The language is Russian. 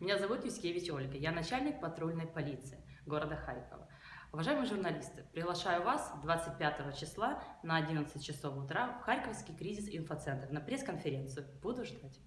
Меня зовут Юскевич Ольга, я начальник патрульной полиции города Харькова. Уважаемые журналисты, приглашаю вас 25 числа на 11 часов утра в Харьковский кризис-инфоцентр на пресс-конференцию. Буду ждать.